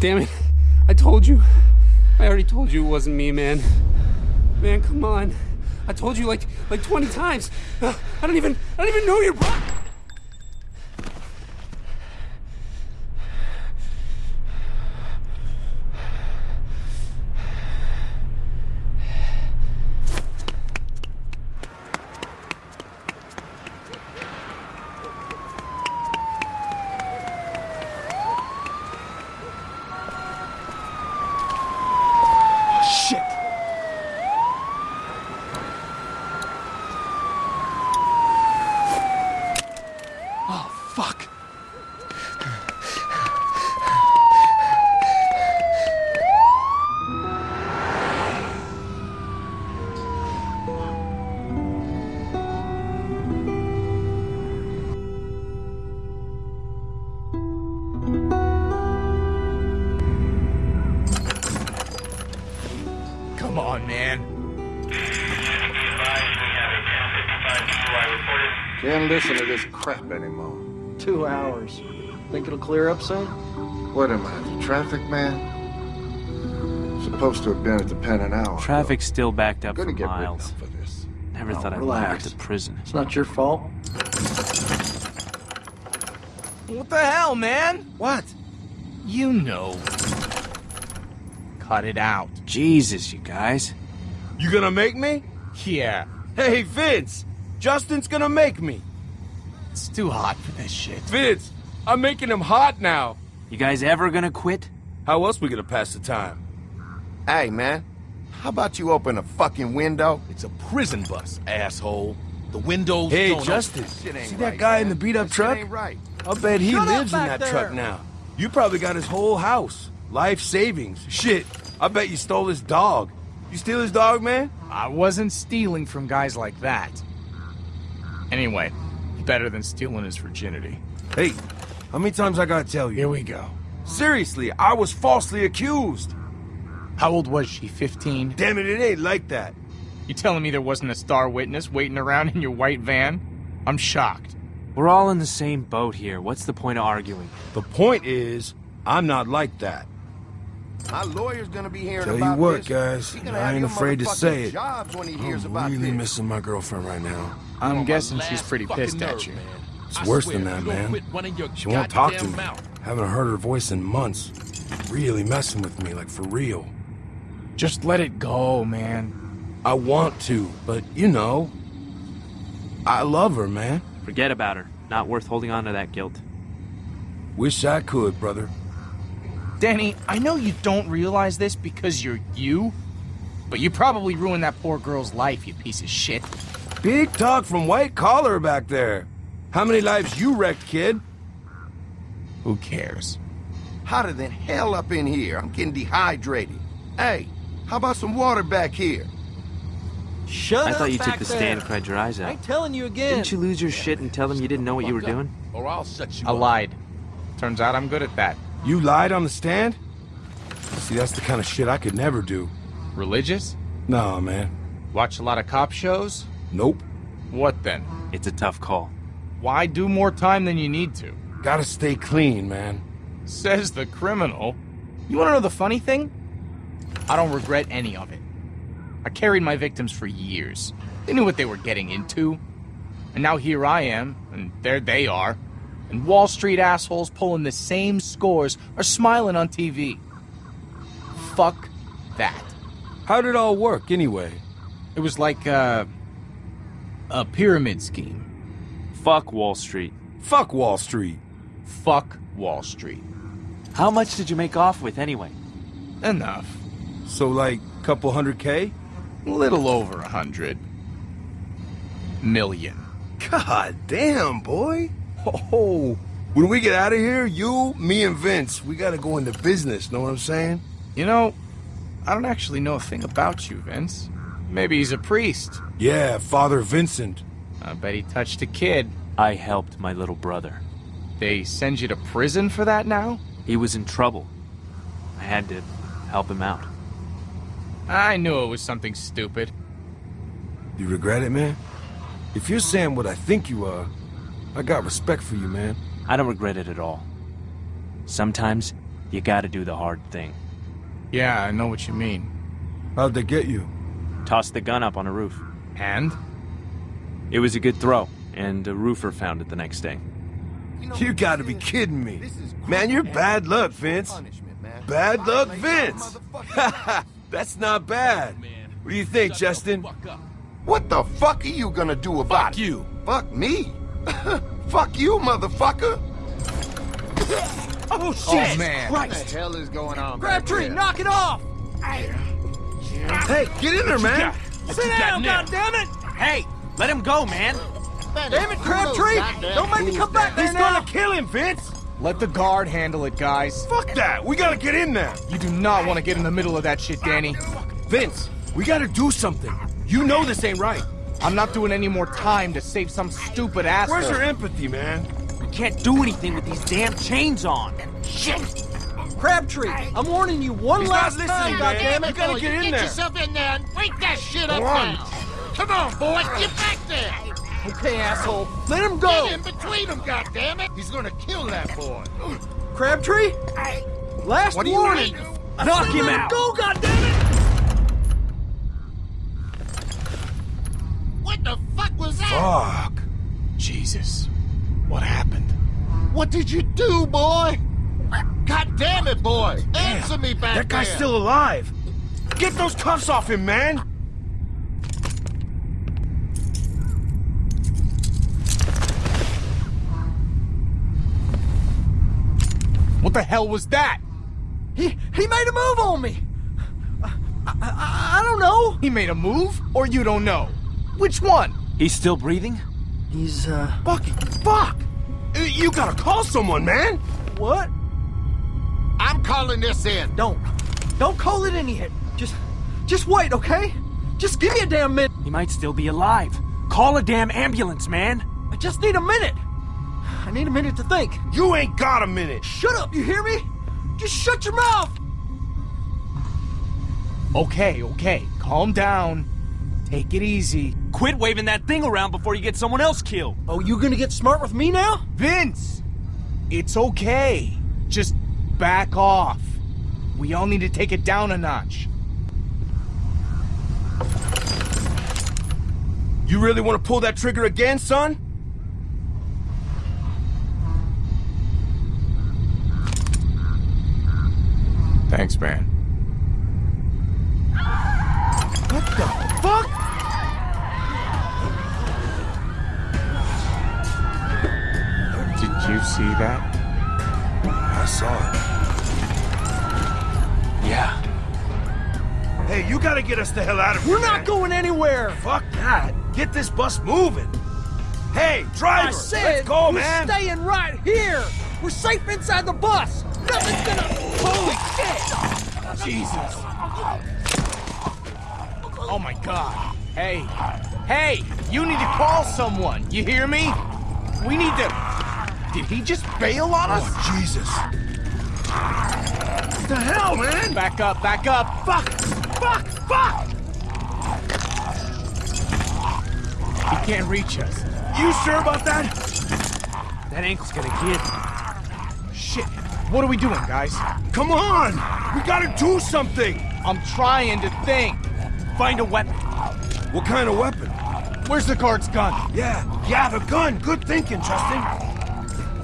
Damn it. I told you. I already told you it wasn't me, man. Man, come on. I told you like like 20 times. Uh, I don't even I don't even know your bro- Can't listen to this crap anymore. Two hours. Think it'll clear up soon? What am I, the traffic man? Supposed to have been at the pen an hour. ago. Traffic's still backed up for Gonna get written miles. up for this. Never thought I'd wind relax. up to prison. It's not your fault. What the hell, man? What? You know. Cut it out. Jesus, you guys. You gonna make me? Yeah, Hey, Vince! Justin's gonna make me! it's too hot for this shit. Vince, I'm making him hot now! You guys ever gonna quit? How else we gonna pass the time? Hey, man. How about you open a fucking window? It's a prison bus, asshole. The windows Hey, don't Justin, Shit ain't see right, that guy in the beat-up truck? right. I'll bet he Shut lives in back that truck now. You probably got his whole house. Life savings. Shit, I bet you stole his dog. You steal his dog, man? I wasn't stealing from guys like that. Anyway, better than stealing his virginity. Hey, how many times I gotta tell you? Here we go. Seriously, I was falsely accused. How old was she? 15? Damn it, it ain't like that. You telling me there wasn't a star witness waiting around in your white van? I'm shocked. We're all in the same boat here. What's the point of arguing? The point is, I'm not like that. My lawyer's gonna be hearing Tell you about what, this. guys, I ain't afraid to say it. Jobs when he I'm about really this. missing my girlfriend right now. I'm guessing she's pretty fucking pissed at you. It's I worse swear, than that, man. quit running your She won't talk to me. mouth. Haven't heard her voice in months. Really messing with me, like for real. Just let it go, man. I want to, but you know, I love her, man. Forget about her. Not worth holding on to that guilt. Wish I could, brother. Danny, I know you don't realize this because you're you, but you probably ruined that poor girl's life, you piece of shit. Big talk from white collar back there. How many lives you wrecked, kid? Who cares? Hotter than hell up in here. I'm getting dehydrated. Hey, how about some water back here? Shut up. I up thought you took the there. stand and cried your eyes out. I out. ain't telling you again. Didn't you lose your shit and tell them you didn't know what you were up, doing? Or I'll set you I up. lied. Turns out I'm good at that. You lied on the stand? See, that's the kind of shit I could never do. Religious? Nah, man. Watch a lot of cop shows? Nope. What then? It's a tough call. Why do more time than you need to? Gotta stay clean, man. Says the criminal. You wanna know the funny thing? I don't regret any of it. I carried my victims for years. They knew what they were getting into. And now here I am, and there they are. And Wall Street assholes pulling the same scores are smiling on TV. Fuck that. How'd it all work, anyway? It was like uh, a pyramid scheme. Fuck Wall Street. Fuck Wall Street. Fuck Wall Street. How much did you make off with anyway? Enough. So, like, a couple hundred K? A little over a hundred. Million. God damn, boy. Oh, when we get out of here, you, me, and Vince, we gotta go into business, know what I'm saying? You know, I don't actually know a thing about you, Vince. Maybe he's a priest. Yeah, Father Vincent. I bet he touched a kid. I helped my little brother. They send you to prison for that now? He was in trouble. I had to help him out. I knew it was something stupid. You regret it, man? If you're saying what I think you are, I got respect for you, man. I don't regret it at all. Sometimes You gotta do the hard thing. Yeah, I know what you mean. How'd they get you? Toss the gun up on a roof. And? It was a good throw, and a roofer found it the next day. You gotta be kidding me. Man, you're bad luck, Vince. Bad luck, Vince. That's not bad. What do you think, Justin? What the fuck are you gonna do about Fuck it? you. Fuck me? fuck you, motherfucker. Oh, oh man. What the hell is going on? Crabtree, knock it off! Hey, get in there, man. Sit down, goddammit! Hey, let him go, man. Damn it, Crabtree! Don't make me come back there He's now! gonna kill him, Vince. Let the guard handle it, guys. Fuck that. We gotta get in there. You do not want to get in the middle of that shit, Danny. Vince, we gotta do something. You know this ain't right. I'm not doing any more time to save some stupid asshole. Where's your empathy, man? We can't do anything with these damn chains on. Crabtree, I'm warning you one He's last not time, goddammit! You gotta get you in get there. yourself in there and break that shit up Come on. now. Come on, boy, get back there. Okay, asshole, let him go! Get go! in between them, goddammit. He's gonna kill that boy. Crabtree? Last What are you warning! waiting Knock said him let out. go, goddammit! What the fuck was that? Fuck. Jesus. What happened? What did you do, boy? God damn it, boy. Answer me back That guy's there. still alive. Get those cuffs off him, man. What the hell was that? He, he made a move on me! I, I, I don't know! He made a move, or you don't know? Which one? He's still breathing? He's, uh, Bucky, fuck. You gotta call someone, man. what? I'm calling this in. Don't. Don't call it in yet. Just, just wait, okay? Just give me a damn minute. He might still be alive. Call a damn ambulance, man. I just need a minute. I need a minute to think. You ain't got a minute. Shut up, you hear me? Just shut your mouth! Okay, okay. Calm down. Take it easy. Quit waving that thing around before you get someone else killed. Oh, you gonna get smart with me now? Vince! It's okay. Just back off. We all need to take it down a notch. You really want to pull that trigger again, son? Thanks, man. What the fuck? Did you see that? I saw Yeah. it. Hey, you gotta get us the hell out of here. We're not man. going anywhere! Fuck that. Get this bus moving. Hey, driver, I said let's go, we're man. staying right here! We're safe inside the bus! Nothing's gonna... Holy shit! Jesus. Oh my god. Hey. Hey, you need to call someone. You hear me? We need to... Did he just bail on us? Oh, Jesus. What the hell, man? Back up, back up. Fuck! Fuck! Fuck! He can't reach us. You sure about that? That ankle's gonna get. Shit. What are we doing, guys? Come on. We gotta do something. I'm trying to think. Find a weapon. What kind of weapon? Where's the guard's gun? Yeah, yeah, the gun. Good thinking, Justin.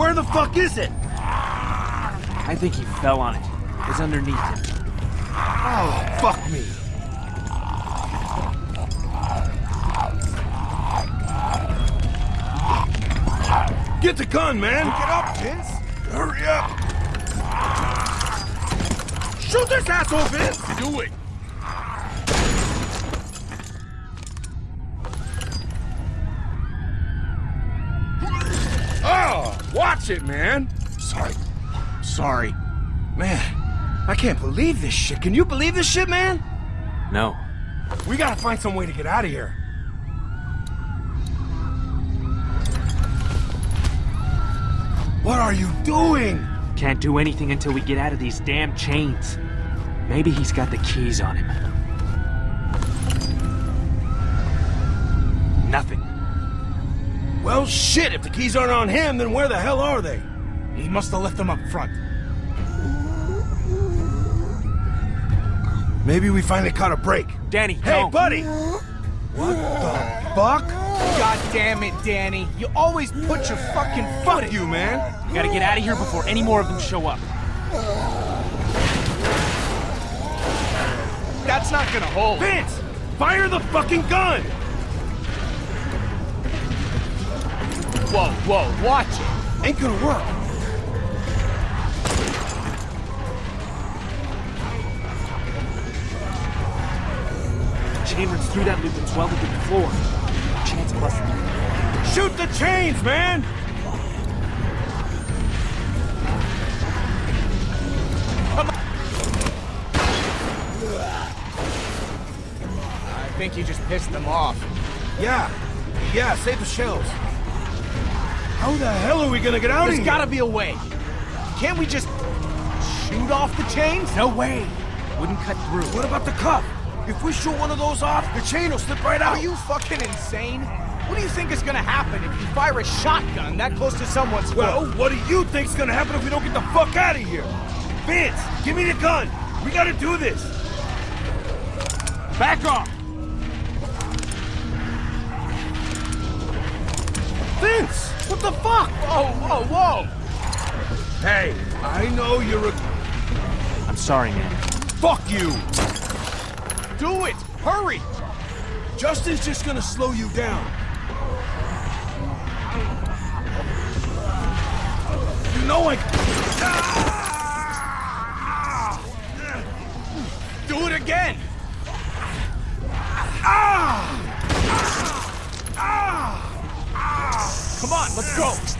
Where the fuck is it? I think he fell on it. It's underneath him. Oh, fuck me. Get the gun, man. Get up, Vince. Hurry up. Shoot this asshole, Vince. Do it. Oh, watch it, man. Sorry. Sorry. Man, I can't believe this shit. Can you believe this shit, man? No. We gotta find some way to get out of here. What are you doing? Can't do anything until we get out of these damn chains. Maybe he's got the keys on him. Well, shit, if the keys aren't on him, then where the hell are they? He must have left them up front. Maybe we finally caught a break. Danny, Hey, don't. buddy! What the fuck? God damn it, Danny. You always put your fucking foot Fuck in. you, man! We gotta get out of here before any more of them show up. That's not gonna hold. Vince! Fire the fucking gun! Whoa, whoa, watch it. Ain't gonna work. Chain runs through that loop and welded to the floor. Chance busted. Shoot the chains, man! I think you just pissed them off. Yeah. Yeah, save the shells. How the hell are we gonna get out of here? There's gotta be a way. Can't we just shoot off the chains? No way. Wouldn't cut through. What about the cuff? If we shoot one of those off, the chain will slip right out. Are you fucking insane? What do you think is gonna happen if you fire a shotgun that close to someone's Well, foot? what do you think's gonna happen if we don't get the fuck out of here? Vince, give me the gun. We gotta do this. Back off. Vince, what the fuck? Whoa, whoa, whoa! Hey, I know you're a... I'm sorry, man. Fuck you. Do it! Hurry! Justin's just gonna slow you down. You know I... Ah! Do it again! Come on, let's go!